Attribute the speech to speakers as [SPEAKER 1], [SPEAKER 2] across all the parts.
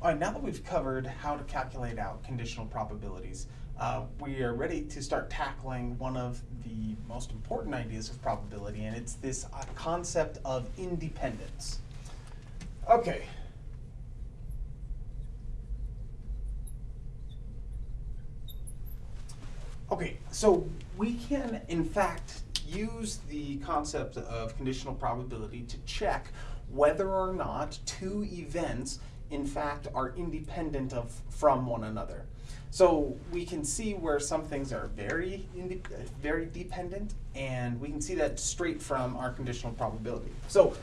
[SPEAKER 1] All right, now that we've covered how to calculate out conditional probabilities, uh, we are ready to start tackling one of the most important ideas of probability, and it's this uh, concept of independence. Okay. Okay, so we can, in fact, use the concept of conditional probability to check whether or not two events in fact are independent of from one another. So we can see where some things are very very dependent and we can see that straight from our conditional probability. So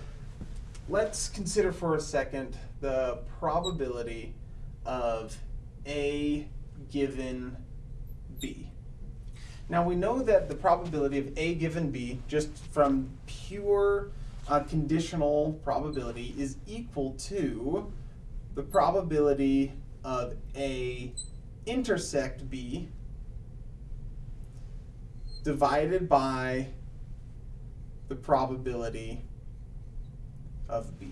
[SPEAKER 1] let's consider for a second the probability of A given B. Now we know that the probability of A given B, just from pure uh, conditional probability, is equal to the probability of A intersect B divided by the probability of B.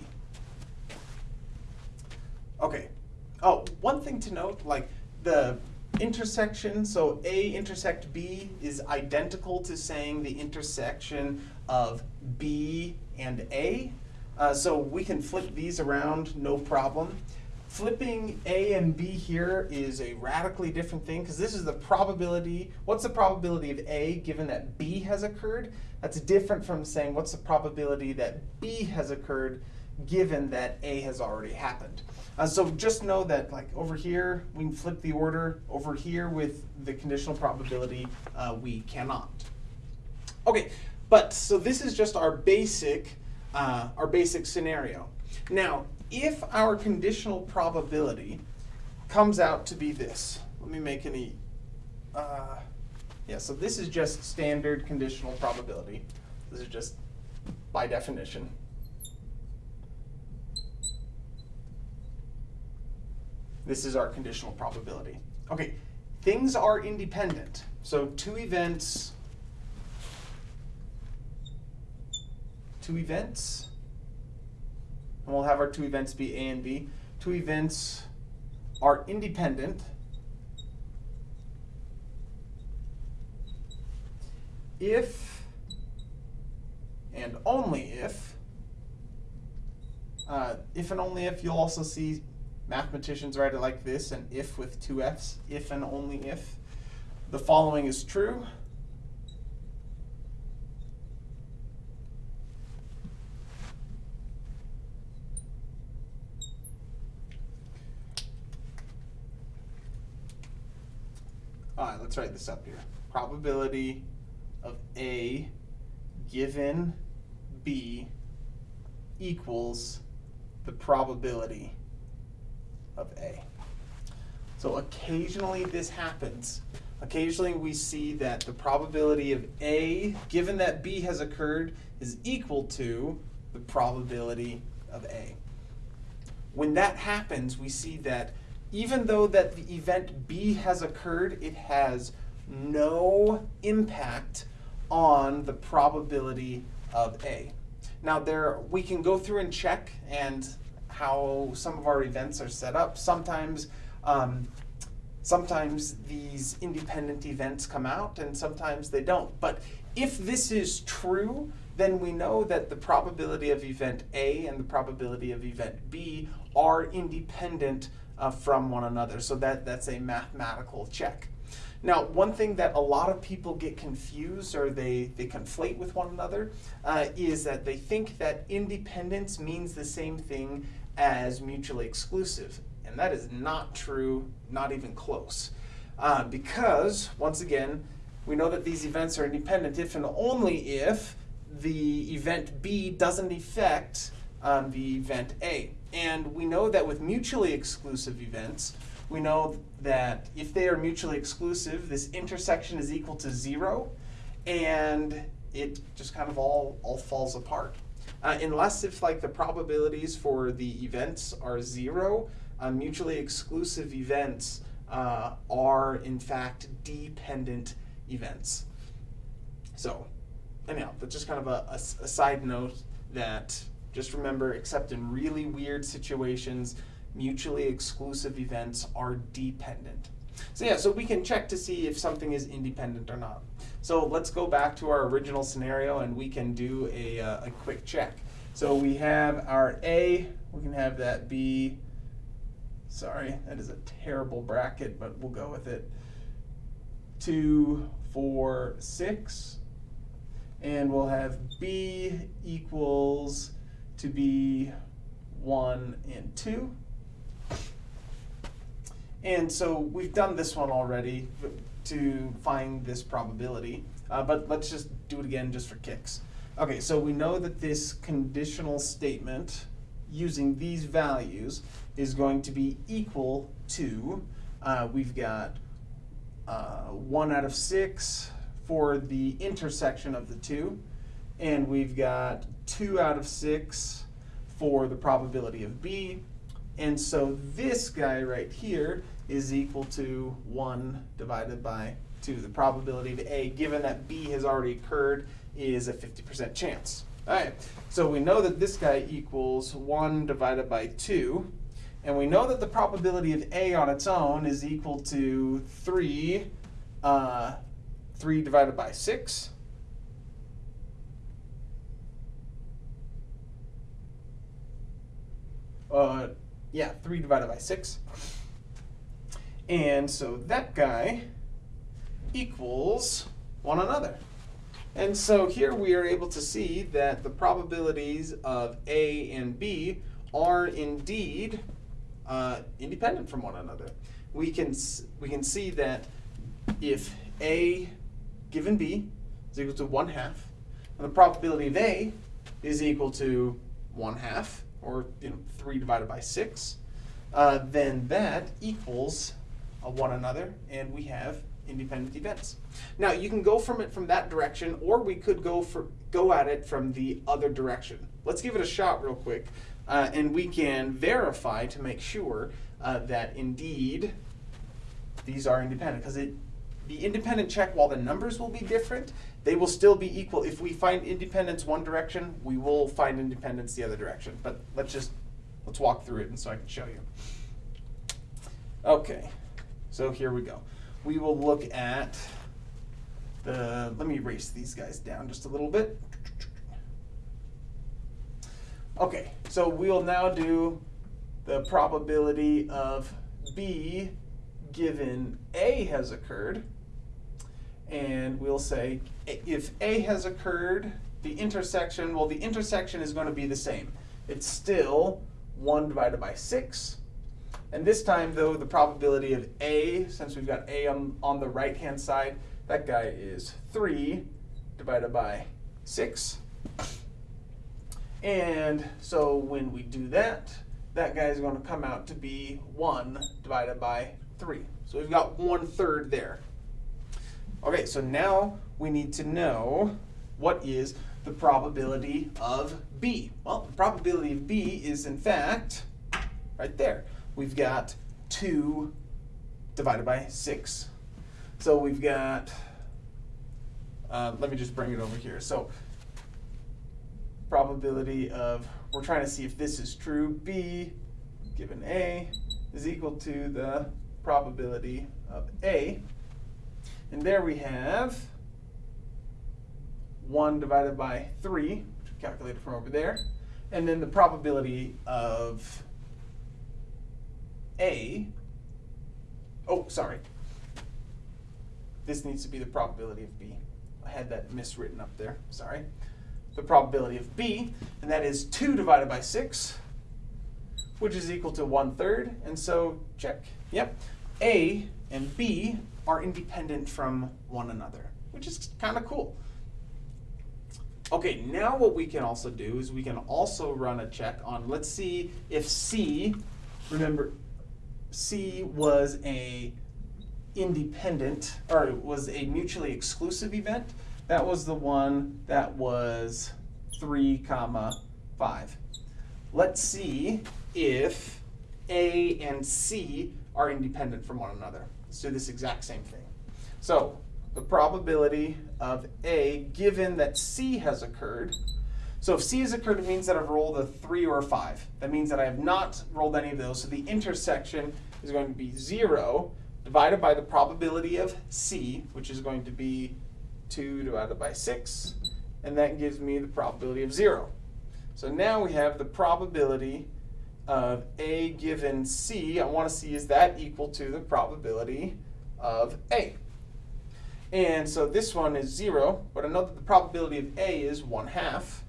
[SPEAKER 1] Okay. Oh, one thing to note, like the intersection, so A intersect B is identical to saying the intersection of B and A. Uh, so we can flip these around, no problem. Flipping A and B here is a radically different thing because this is the probability, what's the probability of A given that B has occurred? That's different from saying what's the probability that B has occurred given that A has already happened. Uh, so just know that like over here, we can flip the order. Over here with the conditional probability, uh, we cannot. Okay, but so this is just our basic, uh, our basic scenario. Now, if our conditional probability comes out to be this, let me make any, uh, yeah, so this is just standard conditional probability. This is just by definition. This is our conditional probability. Okay, things are independent. So two events, two events, and we'll have our two events be A and B. Two events are independent if and only if, uh, if and only if, you'll also see Mathematicians write it like this, an if with two f's, if and only if. The following is true. All right, let's write this up here. Probability of A given B equals the probability of A. So occasionally this happens. Occasionally we see that the probability of A, given that B has occurred, is equal to the probability of A. When that happens, we see that even though that the event B has occurred, it has no impact on the probability of A. Now there, we can go through and check and how some of our events are set up. Sometimes, um, sometimes these independent events come out and sometimes they don't. But if this is true, then we know that the probability of event A and the probability of event B are independent uh, from one another. So that, that's a mathematical check. Now, one thing that a lot of people get confused or they, they conflate with one another uh, is that they think that independence means the same thing as mutually exclusive. And that is not true, not even close. Uh, because, once again, we know that these events are independent if and only if the event B doesn't affect um, the event A. And we know that with mutually exclusive events, we know that if they are mutually exclusive, this intersection is equal to zero, and it just kind of all, all falls apart. Uh, unless if like the probabilities for the events are zero, uh, mutually exclusive events uh, are in fact dependent events. So anyhow, that's just kind of a, a, a side note that just remember, except in really weird situations, mutually exclusive events are dependent. So yeah, so we can check to see if something is independent or not. So let's go back to our original scenario and we can do a, uh, a quick check. So we have our A, we can have that be, sorry, that is a terrible bracket, but we'll go with it. Two, four, six, and we'll have B equals to be one and two. And so we've done this one already to find this probability, uh, but let's just do it again just for kicks. Okay, so we know that this conditional statement using these values is going to be equal to, uh, we've got uh, one out of six for the intersection of the two, and we've got two out of six for the probability of B, and so this guy right here is equal to 1 divided by 2. The probability of A, given that B has already occurred, is a 50% chance. All right, so we know that this guy equals 1 divided by 2. And we know that the probability of A on its own is equal to 3, uh, 3 divided by 6. Uh, yeah, 3 divided by 6. And so that guy equals one another. And so here we are able to see that the probabilities of A and B are indeed uh, independent from one another. We can, we can see that if A given B is equal to 1 half, and the probability of A is equal to 1 half, or you know, 3 divided by 6, uh, then that equals uh, one another, and we have independent events. Now you can go from it from that direction, or we could go for go at it from the other direction. Let's give it a shot real quick, uh, and we can verify to make sure uh, that indeed these are independent. Because it the independent check, while the numbers will be different, they will still be equal. If we find independence one direction, we will find independence the other direction. But let's just let's walk through it, and so I can show you. Okay. So here we go. We will look at the, let me erase these guys down just a little bit. Okay, so we'll now do the probability of B given A has occurred. And we'll say if A has occurred, the intersection, well, the intersection is going to be the same. It's still 1 divided by 6 and this time, though, the probability of A, since we've got A on, on the right-hand side, that guy is 3 divided by 6. And so when we do that, that guy is going to come out to be 1 divided by 3. So we've got one third there. Okay, so now we need to know what is the probability of B. Well, the probability of B is, in fact, right there we've got 2 divided by 6. So we've got, uh, let me just bring it over here. So probability of, we're trying to see if this is true, B given A is equal to the probability of A. And there we have 1 divided by 3, which we calculated from over there. And then the probability of a, oh, sorry. This needs to be the probability of B. I had that miswritten up there, sorry. The probability of B, and that is 2 divided by 6, which is equal to 1 third, and so check. Yep, A and B are independent from one another, which is kind of cool. Okay, now what we can also do is we can also run a check on, let's see if C, remember C was a independent, or was a mutually exclusive event. That was the one that was 3 comma 5. Let's see if A and C are independent from one another. Let's do this exact same thing. So the probability of A, given that C has occurred, So if C has occurred, it means that I've rolled a three or a five. That means that I have not rolled any of those. So the intersection is going to be zero divided by the probability of C, which is going to be two divided by six, and that gives me the probability of zero. So now we have the probability of A given C. I want to see is that equal to the probability of A. And so this one is zero, but I know that the probability of A is one half.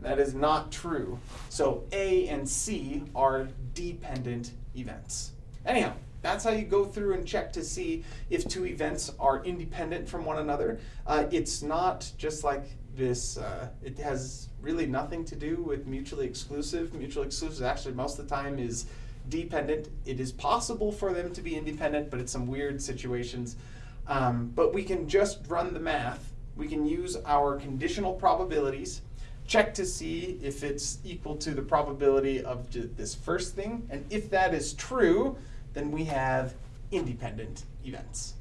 [SPEAKER 1] That is not true. So A and C are dependent events. Anyhow, that's how you go through and check to see if two events are independent from one another. Uh, it's not just like this, uh, it has really nothing to do with mutually exclusive. Mutually exclusive actually most of the time is dependent. It is possible for them to be independent, but it's some weird situations. Um, but we can just run the math. We can use our conditional probabilities, check to see if it's equal to the probability of this first thing. And if that is true, then we have independent events.